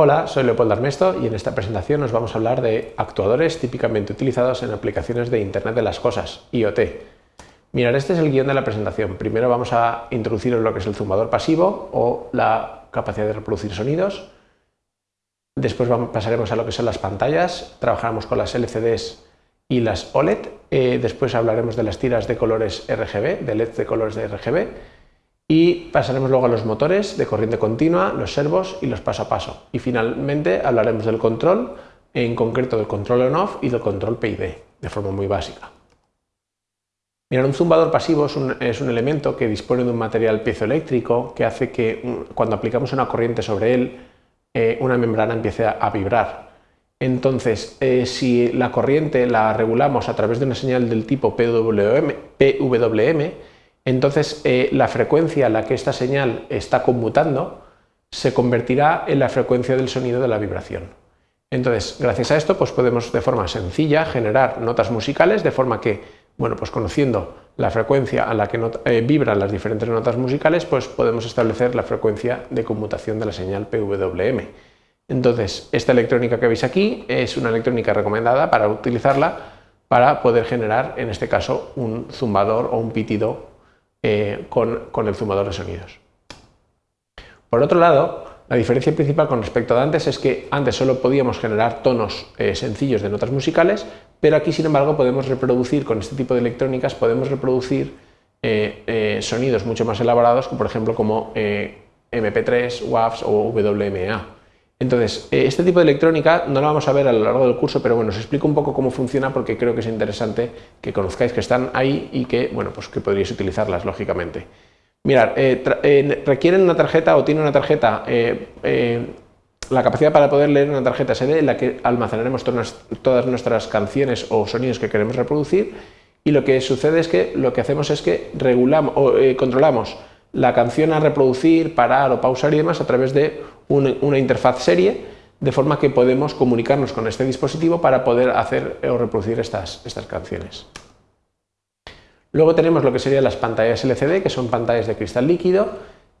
Hola, soy Leopoldo Armesto y en esta presentación nos vamos a hablar de actuadores típicamente utilizados en aplicaciones de Internet de las Cosas, IoT. Mirad, este es el guion de la presentación. Primero vamos a introducir lo que es el zumbador pasivo o la capacidad de reproducir sonidos. Después pasaremos a lo que son las pantallas, trabajaremos con las LCDs y las OLED. Eh, después hablaremos de las tiras de colores RGB, de LEDs de colores de RGB y pasaremos luego a los motores de corriente continua, los servos y los paso a paso. Y finalmente hablaremos del control, en concreto del control on-off y del control PID, de forma muy básica. Mirad, un zumbador pasivo es un, elemento que dispone de un material piezoeléctrico que hace que cuando aplicamos una corriente sobre él, eh, una membrana empiece a, vibrar. Entonces, eh, si la corriente la regulamos a través de una señal del tipo PWM, PWM entonces eh, la frecuencia a la que esta señal está conmutando se convertirá en la frecuencia del sonido de la vibración. Entonces, gracias a esto, pues podemos de forma sencilla generar notas musicales de forma que, bueno, pues conociendo la frecuencia a la que eh, vibran las diferentes notas musicales, pues podemos establecer la frecuencia de conmutación de la señal PWM. Entonces, esta electrónica que veis aquí es una electrónica recomendada para utilizarla para poder generar, en este caso, un zumbador o un pitido eh, con, el zumbador de sonidos. Por otro lado, la diferencia principal con respecto a antes es que antes solo podíamos generar tonos eh, sencillos de notas musicales, pero aquí sin embargo podemos reproducir con este tipo de electrónicas, podemos reproducir eh, sonidos mucho más elaborados, por ejemplo como MP3, WAVs o WMA. Entonces, eh, este tipo de electrónica no la vamos a ver a lo largo del curso, pero bueno, os explico un poco cómo funciona porque creo que es interesante que conozcáis que están ahí y que, bueno, pues que podríais utilizarlas, lógicamente. Mirad, eh, eh, requieren una tarjeta o tiene una tarjeta, la capacidad para poder leer una tarjeta SD en la que almacenaremos todas nuestras canciones o sonidos que queremos reproducir y lo que sucede es que lo que hacemos es que regulamos o controlamos la canción a reproducir, parar o pausar y demás a través de una, interfaz serie, de forma que podemos comunicarnos con este dispositivo para poder hacer o reproducir estas, estas canciones. Luego tenemos lo que serían las pantallas LCD, que son pantallas de cristal líquido.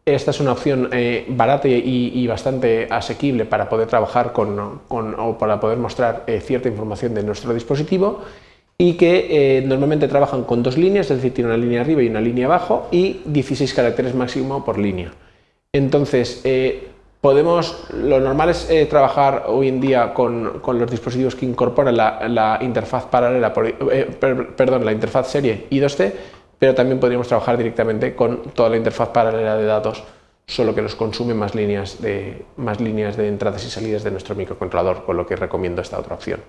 Esta es una opción eh, barata y, bastante asequible para poder trabajar con, o para poder mostrar eh, cierta información de nuestro dispositivo y que eh, normalmente trabajan con dos líneas, es decir, tiene una línea arriba y una línea abajo y 16 caracteres máximo por línea. Entonces, eh, podemos, lo normal es eh, trabajar hoy en día con, los dispositivos que incorporan la, interfaz paralela, perdón, la interfaz serie I2C, pero también podríamos trabajar directamente con toda la interfaz paralela de datos, solo que nos consume más líneas de, más líneas de entradas y salidas de nuestro microcontrolador, con lo que recomiendo esta otra opción.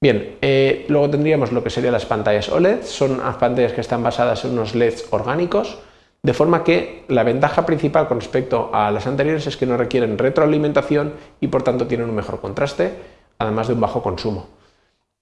Bien, eh, luego tendríamos lo que serían las pantallas OLED, son unas pantallas que están basadas en unos LEDs orgánicos, de forma que la ventaja principal con respecto a las anteriores es que no requieren retroalimentación y por tanto tienen un mejor contraste, además de un bajo consumo.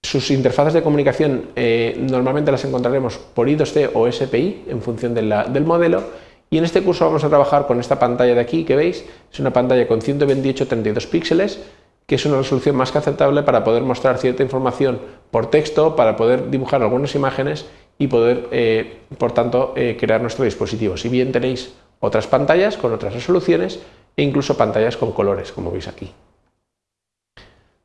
Sus interfaces de comunicación eh, normalmente las encontraremos por I2C o SPI en función del modelo. Y en este curso vamos a trabajar con esta pantalla de aquí que veis, es una pantalla con 128-32 píxeles que es una resolución más que aceptable para poder mostrar cierta información por texto, para poder dibujar algunas imágenes y poder, eh, por tanto, eh, crear nuestro dispositivo. Si bien tenéis otras pantallas con otras resoluciones e incluso pantallas con colores, como veis aquí.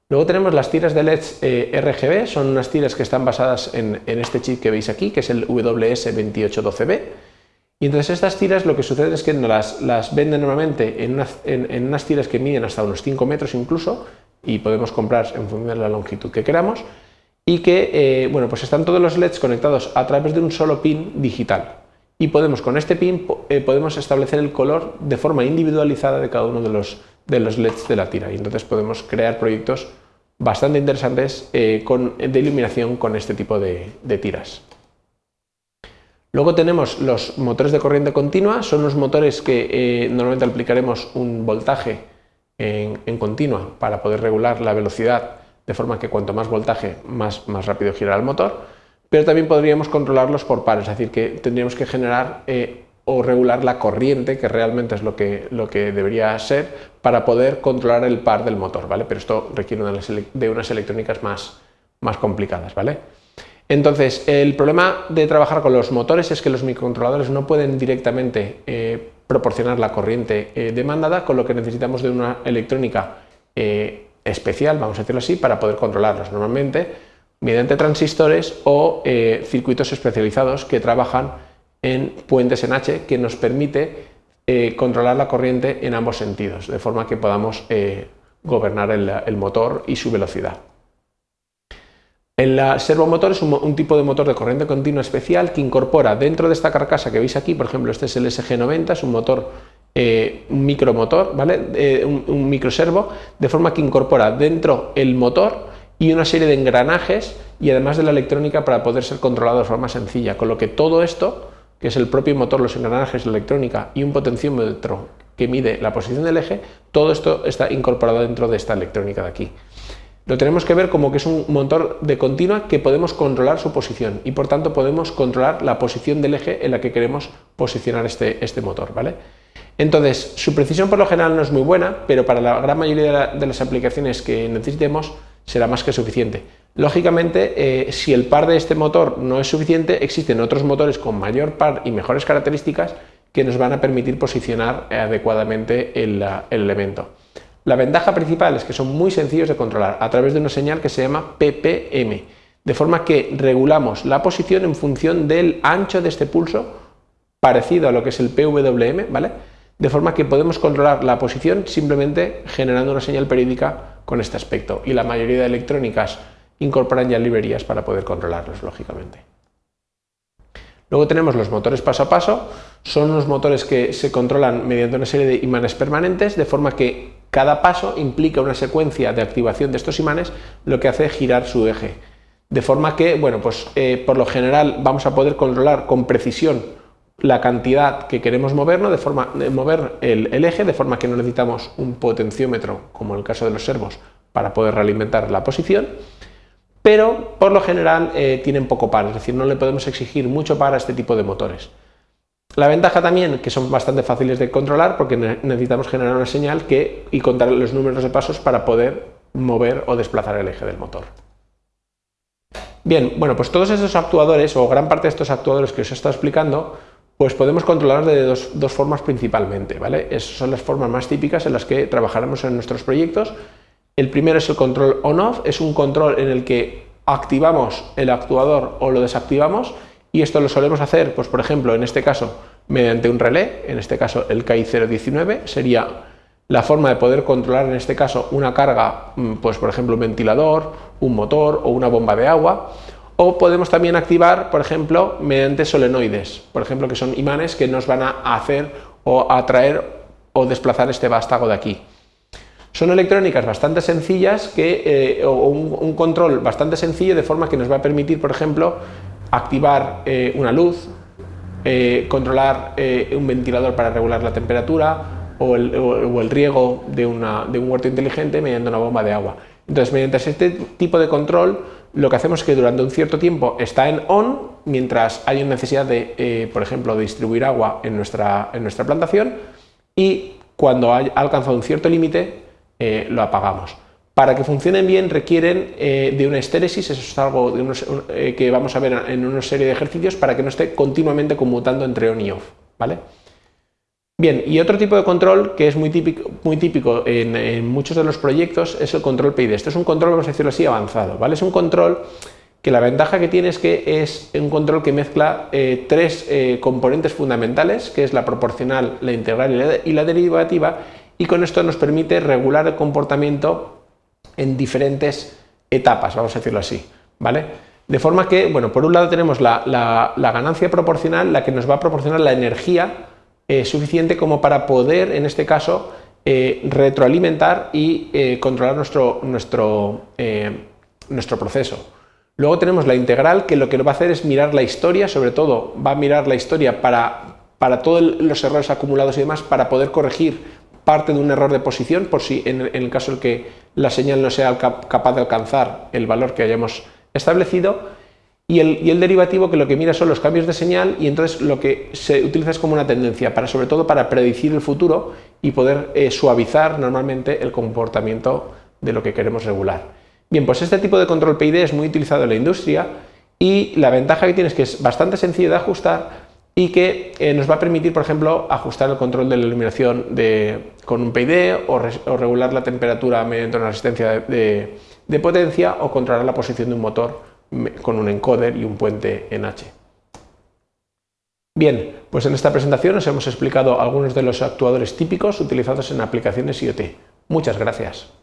Luego tenemos las tiras de LEDs eh, RGB, son unas tiras que están basadas en, en, este chip que veis aquí, que es el WS2812B, y entonces estas tiras lo que sucede es que las, las venden normalmente en unas, tiras que miden hasta unos 5 metros incluso y podemos comprar en función de la longitud que queramos y que eh, bueno, pues están todos los LEDs conectados a través de un solo pin digital y podemos con este pin eh, podemos establecer el color de forma individualizada de cada uno de los, de los LEDs de la tira y entonces podemos crear proyectos bastante interesantes eh, de iluminación con este tipo de tiras. Luego tenemos los motores de corriente continua, son unos motores que eh, normalmente aplicaremos un voltaje en, continua para poder regular la velocidad de forma que cuanto más voltaje más, más rápido gira el motor, pero también podríamos controlarlos por pares, es decir, que tendríamos que generar eh, o regular la corriente, que realmente es lo que, lo que debería ser, para poder controlar el par del motor, ¿vale? Pero esto requiere de unas electrónicas más, más complicadas, ¿vale? Entonces, el problema de trabajar con los motores es que los microcontroladores no pueden directamente eh, proporcionar la corriente eh, demandada, con lo que necesitamos de una electrónica eh, especial, vamos a decirlo así, para poder controlarlos. Normalmente mediante transistores o circuitos especializados que trabajan en puentes en H que nos permite controlar la corriente en ambos sentidos, de forma que podamos gobernar el motor y su velocidad. El servomotor es un, tipo de motor de corriente continua especial que incorpora dentro de esta carcasa que veis aquí, por ejemplo, este es el SG90, es un motor, eh, un micromotor, ¿vale? Un, un microservo, de forma que incorpora dentro el motor y una serie de engranajes y además de la electrónica para poder ser controlado de forma sencilla, con lo que todo esto, que es el propio motor, los engranajes, la electrónica y un potenciómetro que mide la posición del eje, todo esto está incorporado dentro de esta electrónica de aquí. Lo tenemos que ver como que es un motor de continua que podemos controlar su posición y por tanto podemos controlar la posición del eje en la que queremos posicionar este, este motor. ¿vale? Entonces, su precisión por lo general no es muy buena, pero para la gran mayoría de, las aplicaciones que necesitemos será más que suficiente. Lógicamente, eh, si el par de este motor no es suficiente, existen otros motores con mayor par y mejores características que nos van a permitir posicionar adecuadamente el elemento. La ventaja principal es que son muy sencillos de controlar a través de una señal que se llama PPM, de forma que regulamos la posición en función del ancho de este pulso, parecido a lo que es el PWM, ¿vale? De forma que podemos controlar la posición simplemente generando una señal periódica con este aspecto. Y la mayoría de electrónicas incorporan ya librerías para poder controlarlos, lógicamente. Luego tenemos los motores paso a paso, son unos motores que se controlan mediante una serie de imanes permanentes, de forma que cada paso implica una secuencia de activación de estos imanes, lo que hace girar su eje. De forma que, bueno, pues eh, por lo general vamos a poder controlar con precisión la cantidad que queremos mover, de forma de mover el, eje, de forma que no necesitamos un potenciómetro, como en el caso de los servos, para poder realimentar la posición, pero por lo general eh, tienen poco par, es decir, no le podemos exigir mucho par a este tipo de motores. La ventaja también que son bastante fáciles de controlar porque necesitamos generar una señal que, y contar los números de pasos para poder mover o desplazar el eje del motor. Bien, bueno, pues todos estos actuadores o gran parte de estos actuadores que os he estado explicando pues podemos controlar de dos, dos formas principalmente, ¿vale? Esas son las formas más típicas en las que trabajaremos en nuestros proyectos. El primero es el control on-off, es un control en el que activamos el actuador o lo desactivamos y esto lo solemos hacer, pues por ejemplo, en este caso, mediante un relé, en este caso el KI019, sería la forma de poder controlar en este caso una carga, mm, pues por ejemplo un ventilador, un motor o una bomba de agua, o podemos también activar, por ejemplo, mediante solenoides, por ejemplo, que son imanes que nos van a hacer o atraer o desplazar este vástago de aquí. Son electrónicas bastante sencillas que, eh, o un, un, control bastante sencillo de forma que nos va a permitir, por ejemplo, activar eh, una luz, eh, controlar eh, un ventilador para regular la temperatura o el, riego de, de, un huerto inteligente mediante una bomba de agua. Entonces, mediante este tipo de control, lo que hacemos es que durante un cierto tiempo está en on, mientras hay una necesidad de, por ejemplo, de distribuir agua en nuestra, en nuestra plantación, y cuando ha alcanzado un cierto límite, lo apagamos para que funcionen bien requieren eh, de una estéresis, eso es algo eh, que vamos a ver en una serie de ejercicios para que no esté continuamente conmutando entre on y off. ¿vale? Bien, y otro tipo de control que es muy típico, en, muchos de los proyectos es el control PID. Esto es un control, vamos a decirlo así, avanzado. ¿vale? Es un control que la ventaja que tiene es que es un control que mezcla eh, tres componentes fundamentales, que es la proporcional, la integral y la derivativa, y con esto nos permite regular el comportamiento en diferentes etapas, vamos a decirlo así, ¿vale? De forma que, bueno, por un lado tenemos la, ganancia proporcional, la que nos va a proporcionar la energía eh, suficiente como para poder, en este caso, eh, retroalimentar y eh, controlar nuestro, nuestro, nuestro proceso. Luego tenemos la integral, que lo que va a hacer es mirar la historia, sobre todo va a mirar la historia para, para todos los errores acumulados y demás, para poder corregir parte de un error de posición, por si en, el caso en que la señal no sea capaz de alcanzar el valor que hayamos establecido, y el, derivativo que lo que mira son los cambios de señal y entonces lo que se utiliza es como una tendencia, para, sobre todo para predecir el futuro y poder eh, suavizar normalmente el comportamiento de lo que queremos regular. Bien, pues este tipo de control PID es muy utilizado en la industria y la ventaja que tiene es que es bastante sencillo de ajustar y que eh, nos va a permitir, por ejemplo, ajustar el control de la iluminación con un PID o, regular la temperatura mediante una resistencia de, de, potencia o controlar la posición de un motor con un encoder y un puente en H. Bien, pues en esta presentación os hemos explicado algunos de los actuadores típicos utilizados en aplicaciones IoT. Muchas gracias.